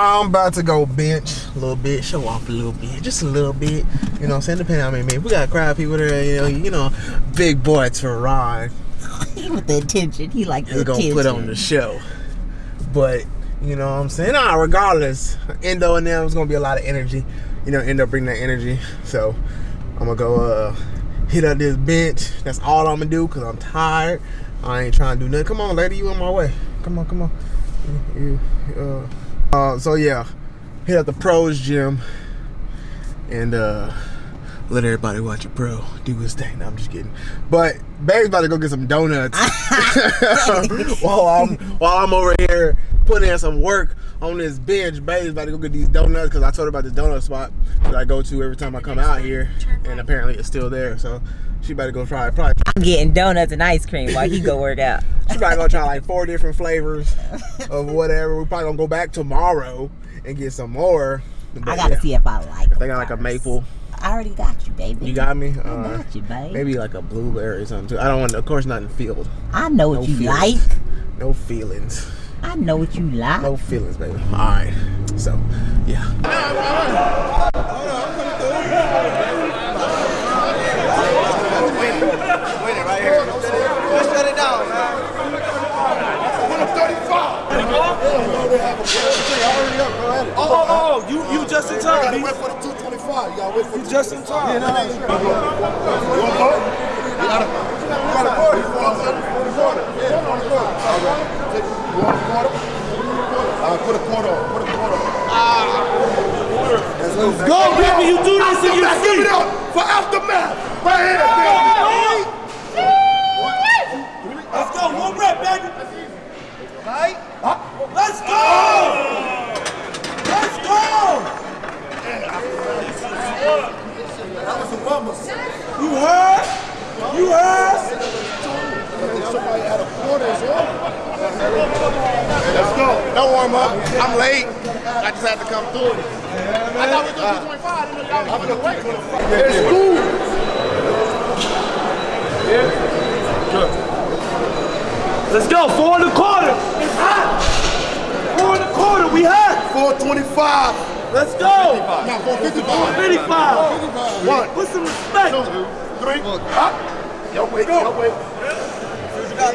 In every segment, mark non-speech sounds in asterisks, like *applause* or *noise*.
I'm about to go bench a little bit, show off a little bit, just a little bit. You know what I'm saying? Depending on how many We got crowd people there, you know, you know, big boy Teron. he *laughs* with the attention. He like the gonna put on the show. But, you know what I'm saying? Nah, regardless, Endo and them is gonna be a lot of energy. You know, end up bringing that energy. So I'm gonna go uh hit up this bench. That's all I'm gonna do because I'm tired. I ain't trying to do nothing. Come on, lady, you on my way. Come on, come on. You, you, uh, uh, so yeah, hit up the pros gym and uh let everybody watch a pro do his thing. No, I'm just kidding. But Babe's about to go get some donuts *laughs* *laughs* while I'm while I'm over here putting in some work on this bench. Babe's about to go get these donuts because I told her about this donut spot that I go to every time I come out here, and apparently it's still there. So she better go try it. Probably *laughs* I'm getting donuts and ice cream while he go work out. she probably gonna try like four different flavors *laughs* of whatever. We probably gonna go back tomorrow and get some more. But I gotta yeah, see if I like. They them got like a maple. I already got you, baby. You got me. I Uh, got you, baby. maybe like a blueberry or something too. I don't want, of course, not in the field. I know what you feelings. like. No feelings. I know what you like. No feelings, baby. All right. So, yeah. Oh, oh, oh, you, you just in time. gotta wait for the 225. You gotta wait for You just in time. You want to go? You gotta, you gotta go. You want a quarter? Yeah, you want a quarter. All right. Take, you want a quarter? All right, put a quarter on. Put quarter. Let's go. Go, baby, you do this in your Aftermath, Give it up for aftermath. Right here, baby. Let's go, one rep, baby. Right? Let's go! Let's go! That was a bummer. You heard? You heard? Somebody had a quarter as well. Let's go. Don't warm up. I'm late. I just had to come through. I thought we were doing 225. I didn't know y'all was going to wait. It's cool. Let's go, four and a quarter. It's hot. Four and a quarter, we hot. 425. Let's go. Now 455. 55. One, Put some respect. two, three. Up. Yo, wait, yo, wait. That's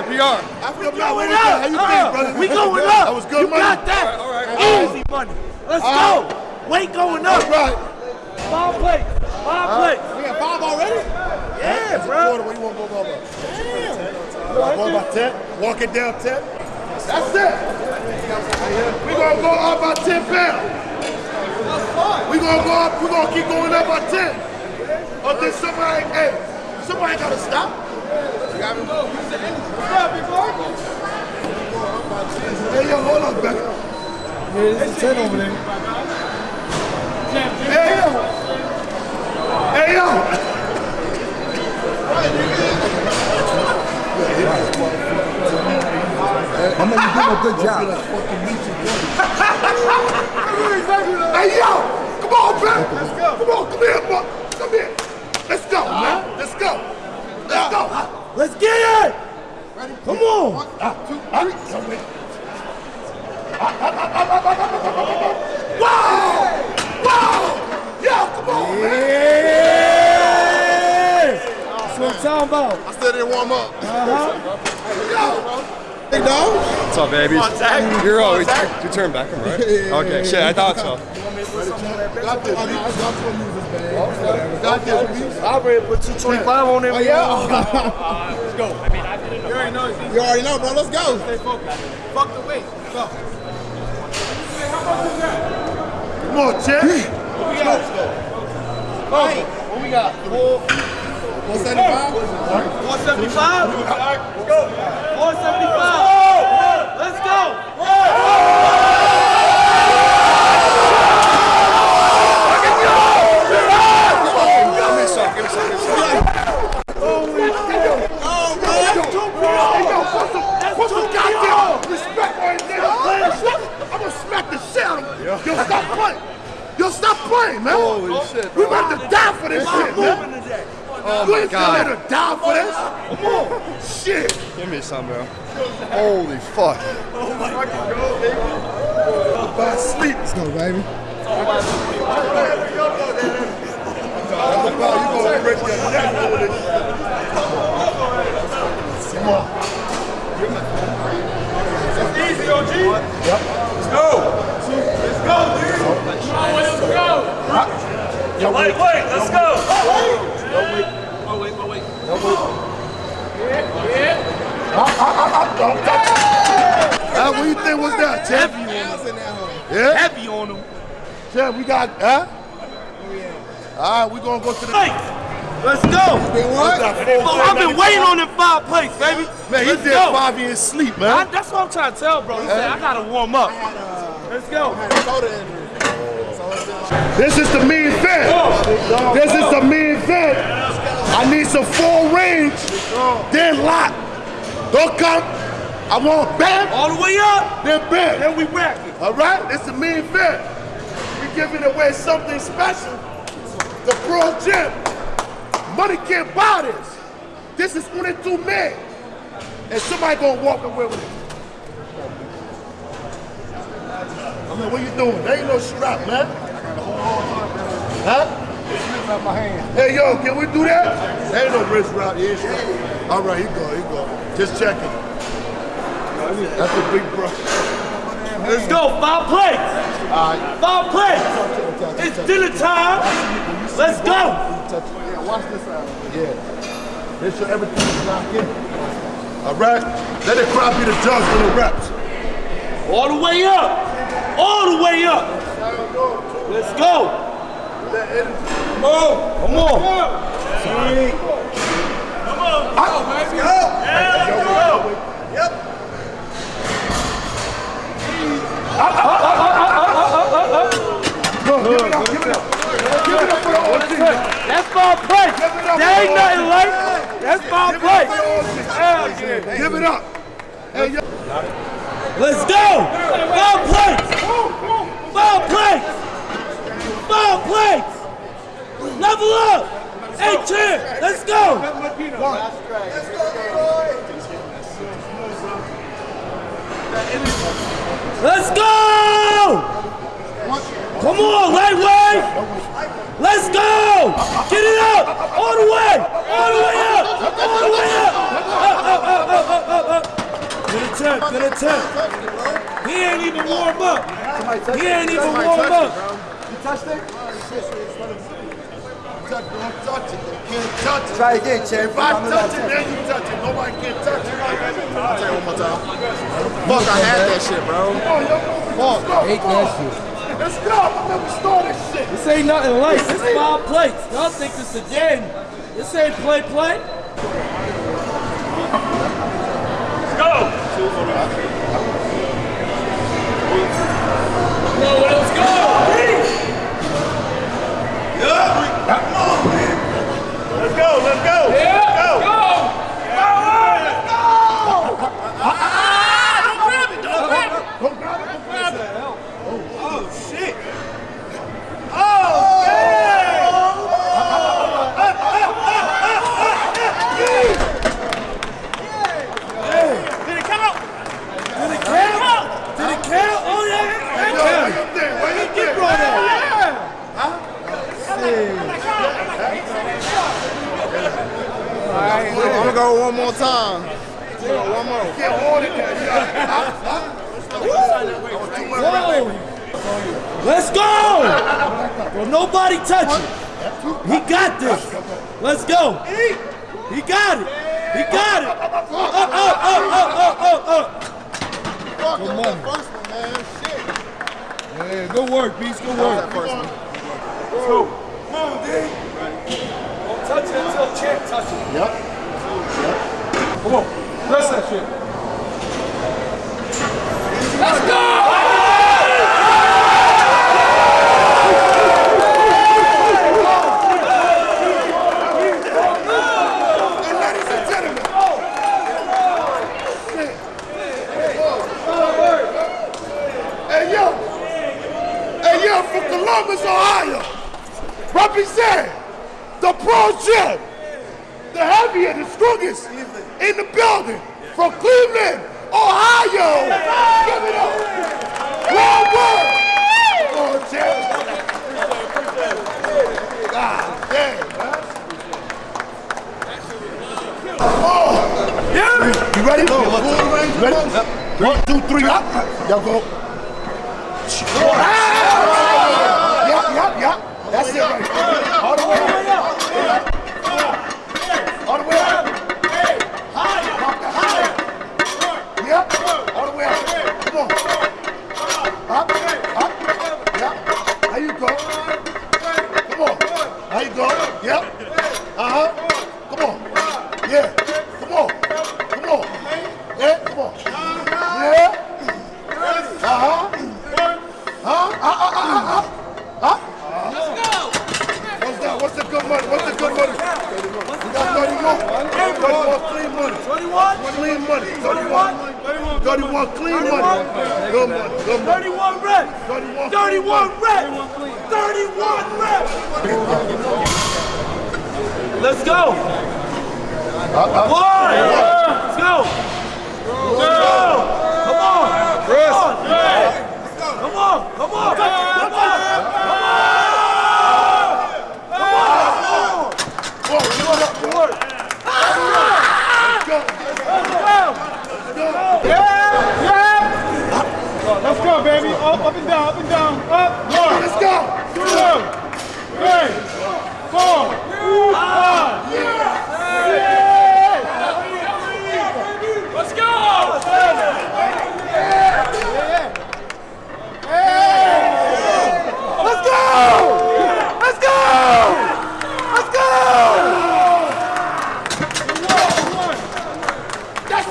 a PR. That's. I feel Going How you up. think, Uh, brother? we going up. That was good you money. got that. Easy money. Let's go. Weight going up. All right. Five plates. Five plates. We got five already? Yeah, Quarter, bro. what you want to go over? Damn. Go about 10. Walk it down 10. That's it. we going to go up by 10 pounds. We going to go up. we going to keep going up by 10. Until somebody, hey, somebody got to stop. You got me? You said anything before? Hey, yo, hold on, Becca. There's a 10 over there. Hey, yo. Hey, yo. I mean, you doing a good job. Hey, yo! Come on, man! Let's go! Come on, come here, boy! Come here! Let's go, man! Let's go! Let's go! Let's get it. Come on. One, two, three. Wow! Wow! Yo, come on, man! That's what I'm talking about. I still didn't warm up. Uh-huh. Yo! Hey, dog! What's up, baby? You're always you turn back, am right? Okay, shit, I thought so. Got this, man. Got this, I already put 225 on there. Oh, yeah? Let's go. I mean, I didn't know. You already know. You already know, bro. Let's go. Stay focused. Fuck the weight. Go. Come on, Chip. What we got? Let's go. Hey, what we got? 175? 475? Let's go. 475. Let's go. Give me some, give me some, give me some. Put some goddamn respect on his name. I'm gonna smack the shit out of him. Yo, stop playing. Yo, stop playing, man. Holy shit, We bro. about to die for this shit, man. Moving today. Oh you my ain't God. gonna let her die for this. Come on. Shit. Give me some, bro. Holy fuck. By sleep. Let's go, baby. You gonna break your neck over. Come on. Easy, OG. Yep. Let's go. Let's go, dude. Come on, let's go. Wait, wait, let's go. Oh, wait, oh, wait. Huh? What do you think was that, Chad? Yeah? Heavy on him. Chad, we got, huh? Oh, yeah. All right, we're gonna go to the. Hey, let's go. What? Oh, I've been waiting on them five plates, baby. Man, he Let's did go. five in his sleep, I, man. that's what I'm trying to tell, bro. He said, I gotta warm up. Uh, let's go. This is the main event. This is the main event. I need some full range, then lock. Don't come. I want bam, All the way up. then bam. Then we rack it. All right, it's the main event. We giving away something special. The Pro Gym. Money can't buy this. This is only two men. And somebody gonna walk away with it. I mean, what you doing? There ain't no strap, man. Huh? Hey, yo, can we do that? There ain't no wrist wrap. Yeah, strap. All right, you go, you go. Just checking. That's a big bro. Let's go. Five plates. All right. Five plates. It's dinner time. Let's go. Yeah, watch this out. Yeah. Make sure everything is locked in. All right? Let the crowd be the judge for the reps. All the way up. All the way up. Let's go. Come on. Come on. Come on. Let's go. Yeah, let's go. Give it up, give it up. Give it up for the. That's five plates. Give it up There ain't nothing like That's five Give it up plates. for the OG. Hell yeah. Give it up. Hey. Let's go. Five plates. Five plates. Five plates. Level up. Hey, champ. Let's go. Let's go. Come on, lightweight. Let's go. Get it up. All the way. All the way up. All the way up. Up, up, up, up, up, up, up. Good attempt. Good attempt. He ain't even warm up. He ain't even warm up. You touched it? Touch, don't touch it. Can't touch it. Try again, champ. If I touch it, then you touch it. Nobody can touch it. I'll tell you one more time. Fuck, I had that shit, bro. Come on, yo. Let's go. Hate that shit. Let's go. Let me start this shit. This ain't nothing light. This is five plates. Y'all think this a game. This ain't play play. Let's go. No, let's go. Let's go. Let's go. Yeah, Go. go. Don't grab it. Don't grab it. Did it count? Did it count? Did it count? Oh yeah, Yo, it where counted. you think? Where you think? Bro, that. I'm gonna go one more. One more. Can't hold it there. Whoa. Let's go! Well, nobody touch it. He got this. Let's go. He got it. He got it. Up, up, up, up, up, up, up. Come on. First one, man. Shit. Yeah, good work, Beast. Good work. First one. Come on, D. Don't touch it until Champ touches it. Yep. Come on. Press that shit. Let's go! And ladies and gentlemen. Hey, yo. Hey, yo, from Columbus, Ohio. Represent the Pro Gym. The heavier, the strongest in the building from Cleveland, Ohio. Give it up. One word. Come on, champ. God damn, man. Oh. You ready? You ready? One, two, three, up. Y'all go. Yep,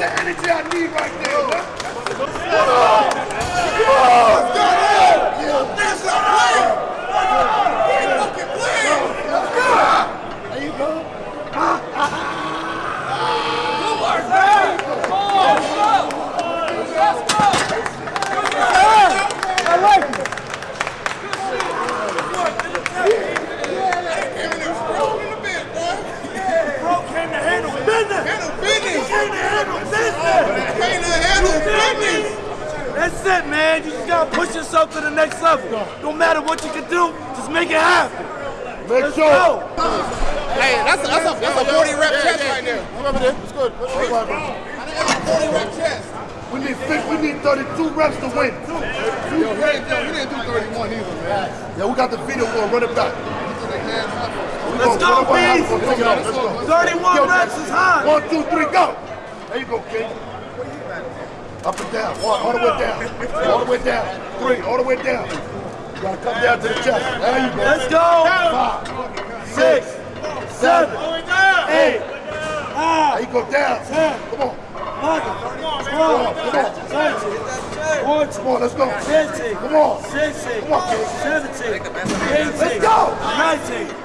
the energy I need right there. Come on. Come on. Yeah. That's the play. Fucking play. Let's go. There you go. I like it. Bro came to handle business. He came to handle business. That's it, man. You just gotta push yourself to the next level. No matter what you can do, just make it happen. Make Let's sure. go. Hey, that's a, that's a, that's a 40 rep chest right there. Come over there. It's good. All right, bro. 40 rep chest. We need 50, we need 32 reps to win. Yo, he didn't, yo, he didn't do 31 either, man. Yeah, we got the video. We'll run it back. We Let's gonna- go, we're gonna have- Beast. we're gonna take it off. Let's go. 31 reps is high. One, two, three, go. There you go, King. Up and down. One, all the way down. All the way down. Three, all the way down. You gotta come down to the chest. There you go. Let's go. Five, Six, seven, eight, there nine, you go down. ten, Come on. eleven, twelve, thirteen, fourteen, Come on, let's go. fifteen, Come on. sixteen, Come on, King. seventeen, Let's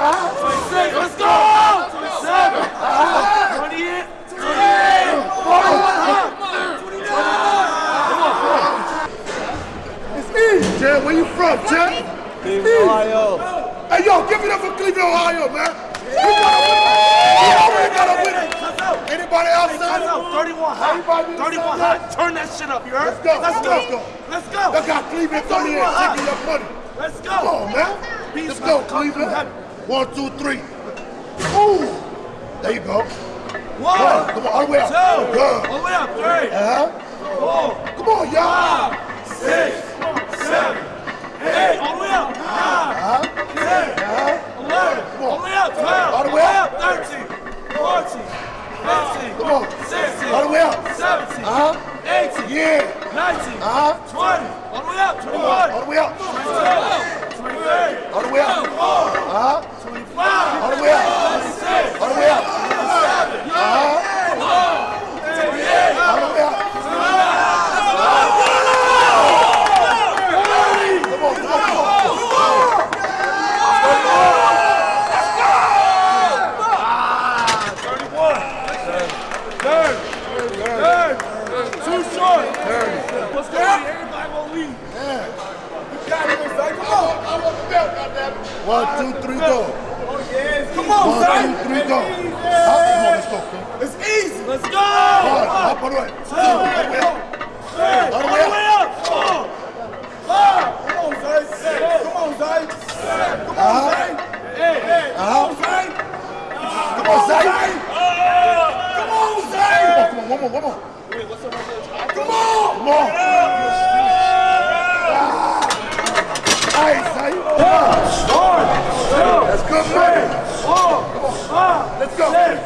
you heard? Let's go, Let's go. let's go. Let's go. Cleveland in, 31 hot. taking your money. Let's go. Come on, man. Let's go, about to come through Cleveland. One, two, three. Ooh. There you go. One, One. Come on, all the way up. two, Good. all the way up, three, Uh-huh. four, Come on, y'all. six, seven, eight, all the way up, nine, ten, eleven, all the way up, twelve, All the way up. thirteen, fourteen, fifteen, Come on. sixteen, All the way up. seventeen, Uh-huh. Eighteen, Yeah. nineteen, Uh-huh. twenty, all the way up, twenty-one, All the way up. twenty-two, twenty-three, All the way up. Uh-huh. twenty-five, All the way up. twenty-six, All the way up. Uh-huh. All the way up. One, two, three, go. Come on, One, son. two, three, go. Hop, come on, let's go, King. It's easy. Let's go. One, hop on the way. Two, all the way up. All the way up. Come on. Come on, Zay. Come on, Zay. Come on, Zay. Uh-huh. Hey, hey. Come uh-huh. on, Zay. Come on, Zay. Come on, Zay. Come on, one more, one more. Come on. Come on. Hey, One, That's good money. four, five, Let's go. six,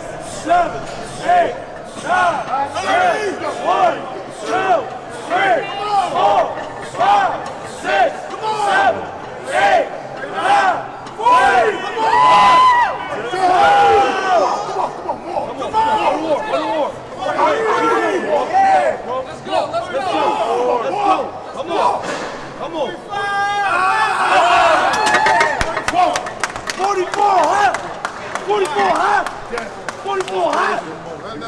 seven, eight, nine, ten. One, two, three, four, five, six, seven, eight, nine, forty. Come on. Come on. Come on. 44 hot. 44 hot. 44 hot.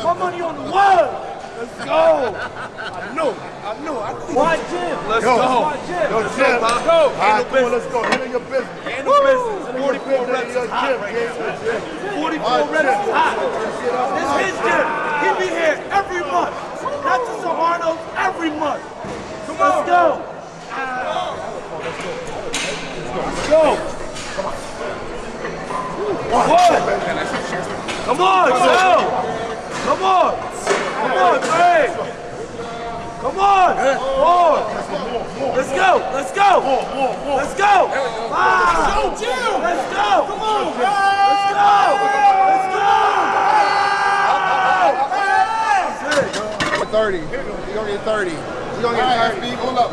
My money on the word. Let's go. I knew. I knew. I knew. Why Jim? Let's Yo. go. Why Jim? Yo, Let's Jim. go. Let's go. All right, come on, let's go. Handle your business. Handle business. 44 reps Your is hot gym, right King. now. 44 reps is hot. This his gym. He be here every month. Not just the Arnold, every month. Come on. Let's go. Let's go. What? Come on, Joe. Come on. Come on, Trey. Come on. More. Let's go. Let's go. Let's go. Ah. Let's go. Come on. Let's go. Let's go. 30. You're gonna get 30. You're gonna get 30. Hold up.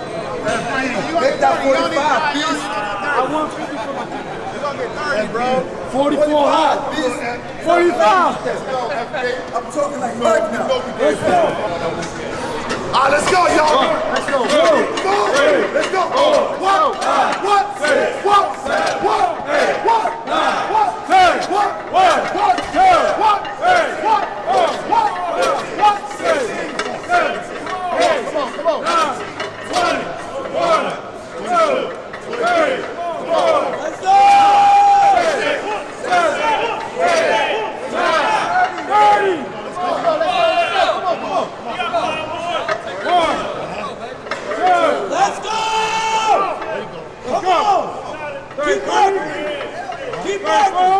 Make that 45, beast. I want 50 for my You're gonna get 30, bro. 44 hot. 45. Let's go, FK. I'm talking like Mike now. Let's go. All right, let's go, y'all. Let's go. Go. Let's go. What? What? What? What? What? What? What? Hey. What? What? What? Hey. What? Hey. What? What? What? Come on, come on. 20. One, two, three, four. Let's go. Let's go! Come on! Keep working! Keep working!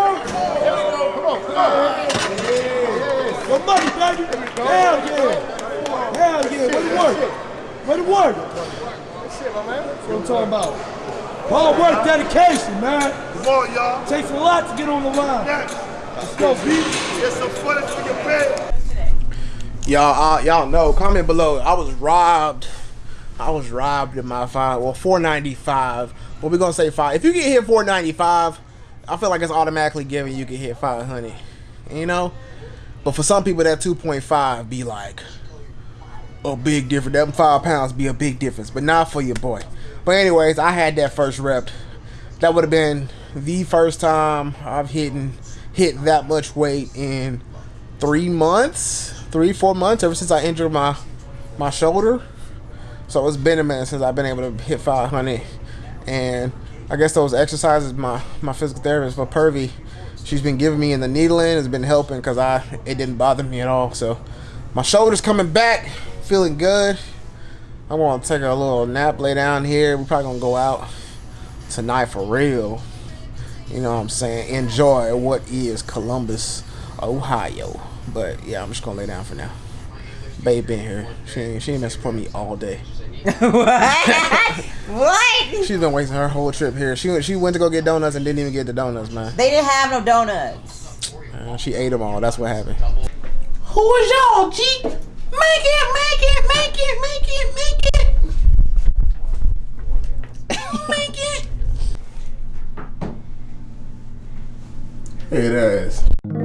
Your money, baby! Hell yeah! Hell yeah! Way to work! Way to work! That's what I'm talking about. Hard work, dedication, man. Come on, y'all. Takes a lot to get on the line. Next. Y'all, uh, y'all know. Comment below. I was robbed. I was robbed in my five. Well, four ninety five. But we gonna say five. If you get hit four ninety five, I feel like it's automatically given you can hit five hundred. You know. But for some people, that two point five be like a big difference. That five pounds be a big difference, but not for your boy. But anyways, I had that first rep. That would have been the first time I've hit hit that much weight in three months, three four months ever since I injured my my shoulder. So it's been a minute since I've been able to hit 500, and I guess those exercises my my physical therapist for Pervy, she's been giving me in the needling has been helping because I it didn't bother me at all. So my shoulder's coming back, feeling good. I'm gonna take a little nap, lay down here. We're probably gonna go out tonight for real. You know what I'm saying? Enjoy what is Columbus, Ohio. But yeah, I'm just gonna lay down for now. Babe been here. She ain't, she ain't been supporting me all day. *laughs* what? what? *laughs* She's been wasting her whole trip here. She went- she went to go get donuts and didn't even get the donuts, man. They didn't have no donuts. Uh, she ate them all. That's what happened. Who is y'all, G? Make it, make it, make it, make it, make it. make it. It is.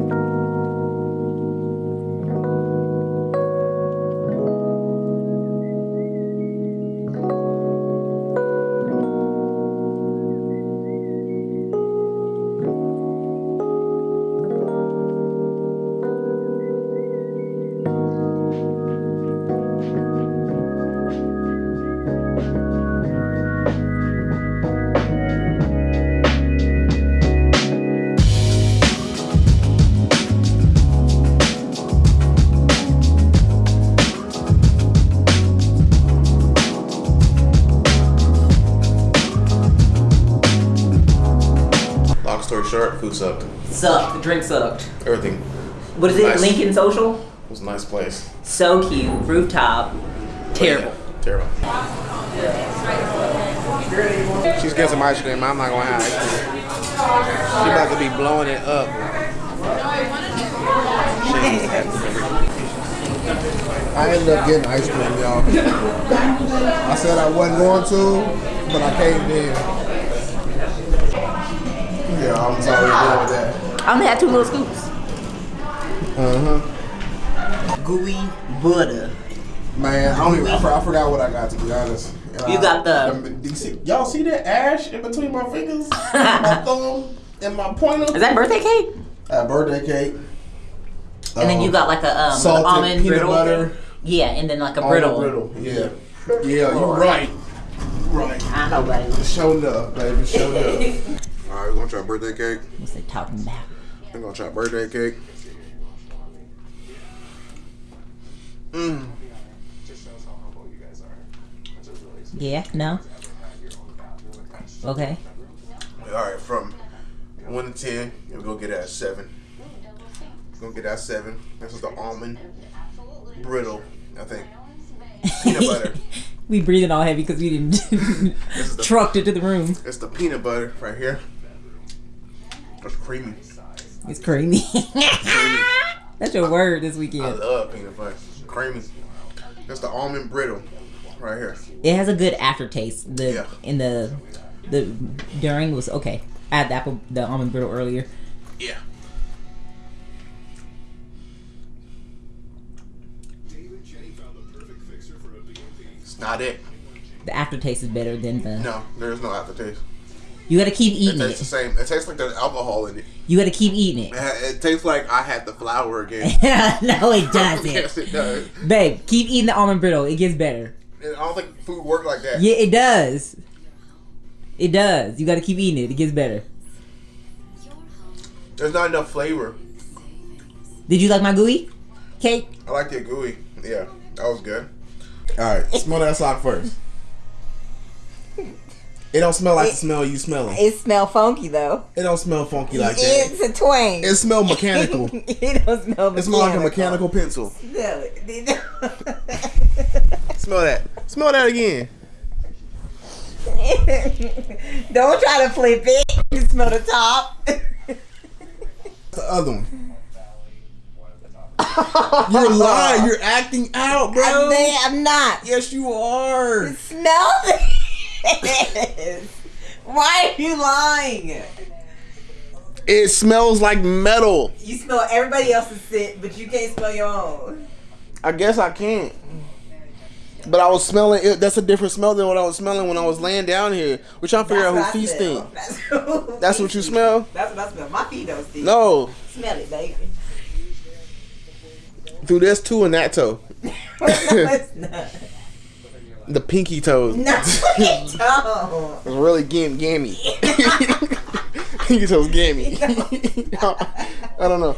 The. Everything. What is it? Nice. Lincoln Social? It was a nice place. So cute. Rooftop. Terrible. Terrible. She's getting some ice cream. I'm not gonna have ice cream. She about to be blowing it up. I ended up getting ice cream, y'all. I said I wasn't going to, but I caved in. Yeah, I'm sorry about that. I only had two little scoops. Uh huh. Gooey butter. Man, I don't even. I, for- I forgot what I got to be honest. And You I- got the- um, you see- Y'all see that ash in between my fingers, *laughs* my thumb, and my pointer? Is that birthday cake? Uh, birthday cake. And then you Um, got like a um, salted almond peanut brittle. butter. Yeah, and then like a Almond brittle. brittle. Yeah. Yeah, you're right. Right. I know, baby. Showed *laughs* up, baby. Showed up. All right, we're gonna try birthday cake. What's they talking about? I'm gonna try birthday cake. Mmm. Yeah. No. Okay. All right, from one to ten, we'll go get that at seven. Gonna get that seven. This is the almond brittle, I think. Peanut butter. *laughs* We breathing all heavy because we didn't *laughs* the- *laughs* trucked it to the room. It's the peanut butter right here. It's creamy. It's creamy. creamy. *laughs* That's your word this weekend. I love peanut butter. Creamy. That's the almond brittle right here. It has a good aftertaste. The Yeah. in the the during was okay. I had the apple the almond brittle earlier. Yeah. It's not it. The aftertaste is better than the. No, there's no aftertaste. You gotta keep eating It tastes the same. It tastes like there's alcohol in it. You gotta keep eating It, it. tastes like I had the flour again. *laughs* no, it doesn't. *laughs* yes, it does. Babe, keep eating the almond brittle. It gets better. I don't think food works like that. Yeah, it does. It does. You gotta keep eating it. It gets better. There's not enough flavor. Did you like my gooey cake? I like your gooey. Yeah, that was good. All right, smell that sock first. *laughs* It don't smell like the smell you smelling. It smell funky though. It don't smell funky like that. It's a twang. It smell mechanical. *laughs* it don't smell. Mechanical. It smell like a mechanical pencil. Smell it. *laughs* Smell that. Smell that again. *laughs* don't try to flip it. You smell the top. The other one. You're lying. You're acting out, bro. I'm, I'm not. Yes, you are. Smell this. Why are you lying? It smells like metal. You smell everybody else's scent, but you can't smell your own. I guess I can't. But I was smelling it. That's a different smell than what I was smelling when I was laying down here. We're trying to figure out who I feet smell. stink. That's, who *laughs* That's what you smell? That's what I smell. My feet don't stink. No. Smell it, baby. Dude, there's two in that toe. *laughs* no, it's *laughs* not. The pinky toes. No, it don't. It's really gam gammy. *laughs* pinky toes gammy. *laughs* *laughs* I don't know.